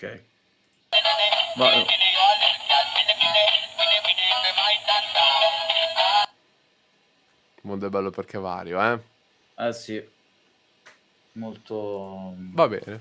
Ok. Ma... Eh. Il mondo è bello perché vario, eh? Eh sì. Molto... Mm, Va bene.